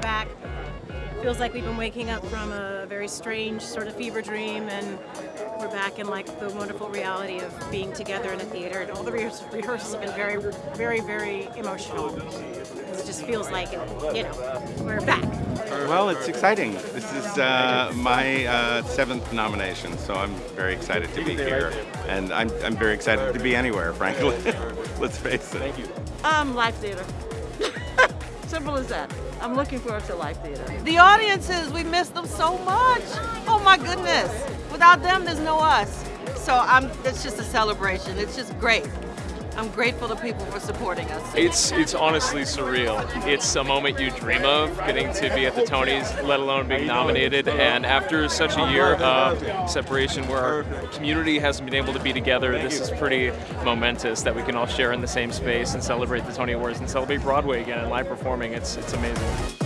back. Feels like we've been waking up from a very strange sort of fever dream, and we're back in like the wonderful reality of being together in a theater. And all the rehears- rehearsals have been very, very, very emotional. It just feels like, you know, we're back. Well, it's exciting. This is uh, my uh, seventh nomination, so I'm very excited to be here. And I'm, I'm very excited to be anywhere, frankly. Let's face it. Thank you. Um, Live Theater. Simple as that. I'm looking forward to Live Theater. The audiences, we miss them so much. Oh my goodness. Without them, there's no us. So I'm, it's just a celebration. It's just great. I'm grateful to people for supporting us. It's it's honestly surreal. It's a moment you dream of, getting to be at the Tonys, let alone being nominated. And after such a year of separation where our community hasn't been able to be together, this is pretty momentous that we can all share in the same space and celebrate the Tony Awards and celebrate Broadway again and live performing. It's it's amazing.